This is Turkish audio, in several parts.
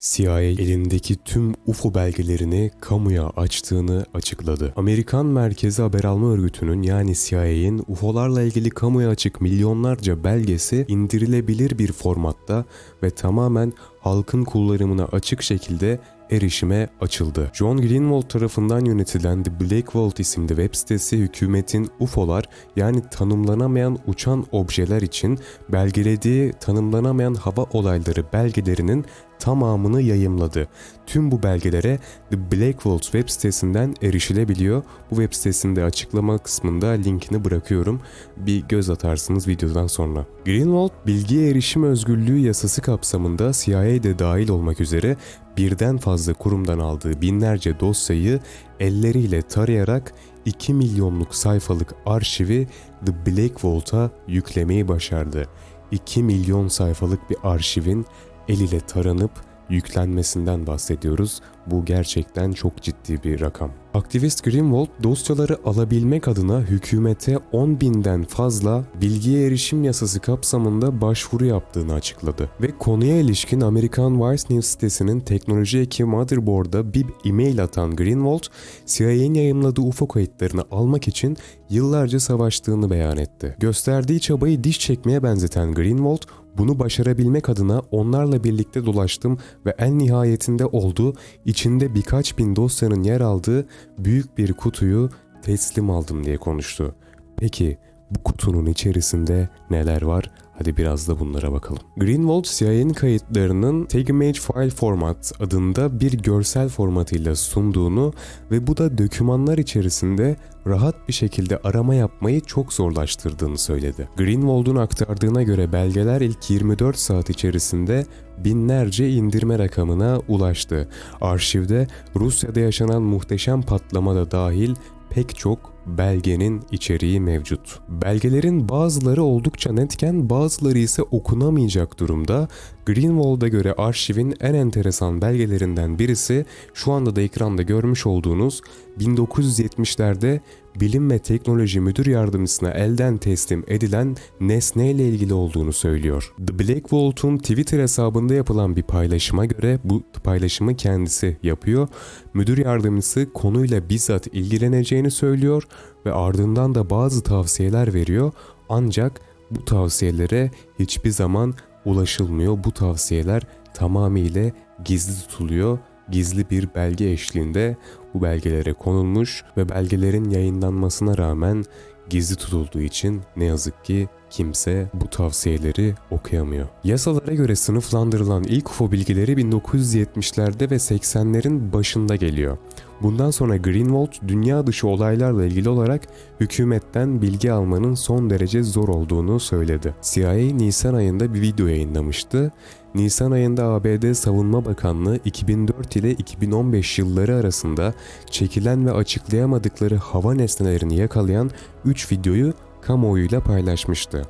CIA elindeki tüm UFO belgelerini kamuya açtığını açıkladı. Amerikan Merkezi Haber Alma Örgütü'nün yani CIA'in UFO'larla ilgili kamuya açık milyonlarca belgesi indirilebilir bir formatta ve tamamen halkın kullanımına açık şekilde erişime açıldı. John Greenwald tarafından yönetilen The Black Vault isimli web sitesi hükümetin UFO'lar yani tanımlanamayan uçan objeler için belgelediği tanımlanamayan hava olayları belgelerinin tamamını yayımladı. Tüm bu belgelere The Black Vault web sitesinden erişilebiliyor. Bu web sitesinde açıklama kısmında linkini bırakıyorum. Bir göz atarsınız videodan sonra. Greenwald bilgiye erişim özgürlüğü yasası kapsamında CIA'de dahil olmak üzere birden fazla kurumdan aldığı binlerce dosyayı elleriyle tarayarak 2 milyonluk sayfalık arşivi The Black Vault'a yüklemeyi başardı. 2 milyon sayfalık bir arşivin el ile taranıp yüklenmesinden bahsediyoruz. Bu gerçekten çok ciddi bir rakam. Aktivist Greenwald dosyaları alabilmek adına hükümete 10 binden fazla bilgiye erişim yasası kapsamında başvuru yaptığını açıkladı. Ve konuya ilişkin Amerikan Vice News sitesinin teknoloji eki Motherboard'a bir e-mail atan Greenwald, CIA'nin yayımladığı UFO kayıtlarını almak için yıllarca savaştığını beyan etti. Gösterdiği çabayı diş çekmeye benzeten Greenwald, bunu başarabilmek adına onlarla birlikte dolaştım ve en nihayetinde oldu, içinde birkaç bin dosyanın yer aldığı büyük bir kutuyu teslim aldım diye konuştu. Peki bu kutunun içerisinde neler var? Hadi biraz da bunlara bakalım. Greenwald CIA'nin kayıtlarının Take Image File Format adında bir görsel formatıyla sunduğunu ve bu da dokümanlar içerisinde rahat bir şekilde arama yapmayı çok zorlaştırdığını söyledi. Greenwald'un aktardığına göre belgeler ilk 24 saat içerisinde binlerce indirme rakamına ulaştı. Arşivde Rusya'da yaşanan muhteşem patlama da dahil pek çok belgenin içeriği mevcut. Belgelerin bazıları oldukça netken bazıları ise okunamayacak durumda. Greenwald'a göre arşivin en enteresan belgelerinden birisi şu anda da ekranda görmüş olduğunuz 1970'lerde Bilim ve Teknoloji Müdür Yardımcısına elden teslim edilen nesne ile ilgili olduğunu söylüyor. The Black Vault'un Twitter hesabında yapılan bir paylaşıma göre bu paylaşımı kendisi yapıyor. Müdür yardımcısı konuyla bizzat ilgileneceğini söylüyor ve ardından da bazı tavsiyeler veriyor. Ancak bu tavsiyelere hiçbir zaman ulaşılmıyor. Bu tavsiyeler tamamıyla gizli tutuluyor. Gizli bir belge eşliğinde bu belgelere konulmuş ve belgelerin yayınlanmasına rağmen gizli tutulduğu için ne yazık ki kimse bu tavsiyeleri okuyamıyor. Yasalara göre sınıflandırılan ilk UFO bilgileri 1970'lerde ve 80'lerin başında geliyor. Bundan sonra Greenwald dünya dışı olaylarla ilgili olarak hükümetten bilgi almanın son derece zor olduğunu söyledi. CIA Nisan ayında bir video yayınlamıştı. Nisan ayında ABD Savunma Bakanlığı 2004 ile 2015 yılları arasında çekilen ve açıklayamadıkları hava nesnelerini yakalayan 3 videoyu kamuoyuyla paylaşmıştı.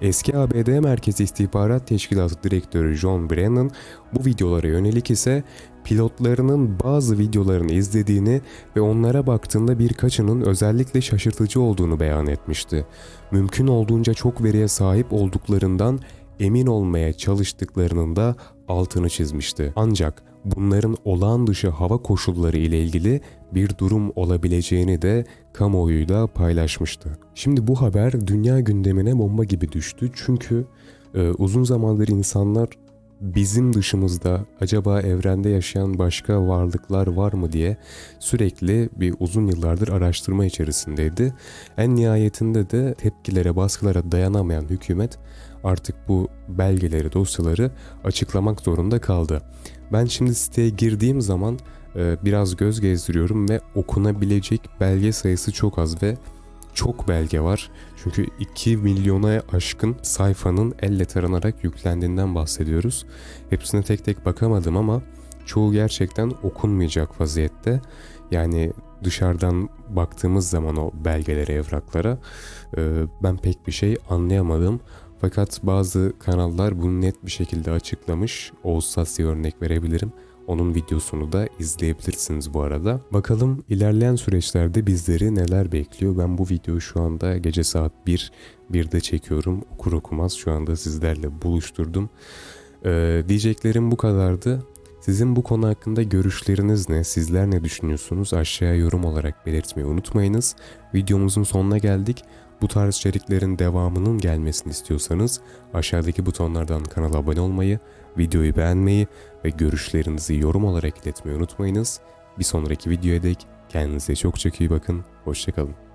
Eski ABD Merkezi İstihbarat Teşkilatı Direktörü John Brennan bu videolara yönelik ise pilotlarının bazı videolarını izlediğini ve onlara baktığında birkaçının özellikle şaşırtıcı olduğunu beyan etmişti. Mümkün olduğunca çok veriye sahip olduklarından emin olmaya çalıştıklarının da altını çizmişti. Ancak bunların olağan dışı hava koşulları ile ilgili bir durum olabileceğini de kamuoyuyla paylaşmıştı. Şimdi bu haber dünya gündemine bomba gibi düştü çünkü e, uzun zamandır insanlar bizim dışımızda acaba evrende yaşayan başka varlıklar var mı diye sürekli bir uzun yıllardır araştırma içerisindeydi. En nihayetinde de tepkilere, baskılara dayanamayan hükümet artık bu belgeleri, dosyaları açıklamak zorunda kaldı. Ben şimdi siteye girdiğim zaman e, biraz göz gezdiriyorum ve okunabilecek belge sayısı çok az ve çok belge var. Çünkü 2 milyona aşkın sayfanın elle taranarak yüklendiğinden bahsediyoruz. Hepsine tek tek bakamadım ama çoğu gerçekten okunmayacak vaziyette. Yani dışarıdan baktığımız zaman o belgelere, evraklara e, ben pek bir şey anlayamadım. Fakat bazı kanallar bunu net bir şekilde açıklamış. Oğuz Sasya örnek verebilirim. Onun videosunu da izleyebilirsiniz bu arada. Bakalım ilerleyen süreçlerde bizleri neler bekliyor. Ben bu videoyu şu anda gece saat 1, 1'de çekiyorum. Okur okumaz şu anda sizlerle buluşturdum. Ee, diyeceklerim bu kadardı. Sizin bu konu hakkında görüşleriniz ne? Sizler ne düşünüyorsunuz? Aşağıya yorum olarak belirtmeyi unutmayınız. Videomuzun sonuna geldik. Bu tarz içeriklerin devamının gelmesini istiyorsanız aşağıdaki butonlardan kanala abone olmayı, videoyu beğenmeyi ve görüşlerinizi yorum olarak iletmeyi unutmayınız. Bir sonraki videoya dek kendinize çok çok iyi bakın. Hoşçakalın.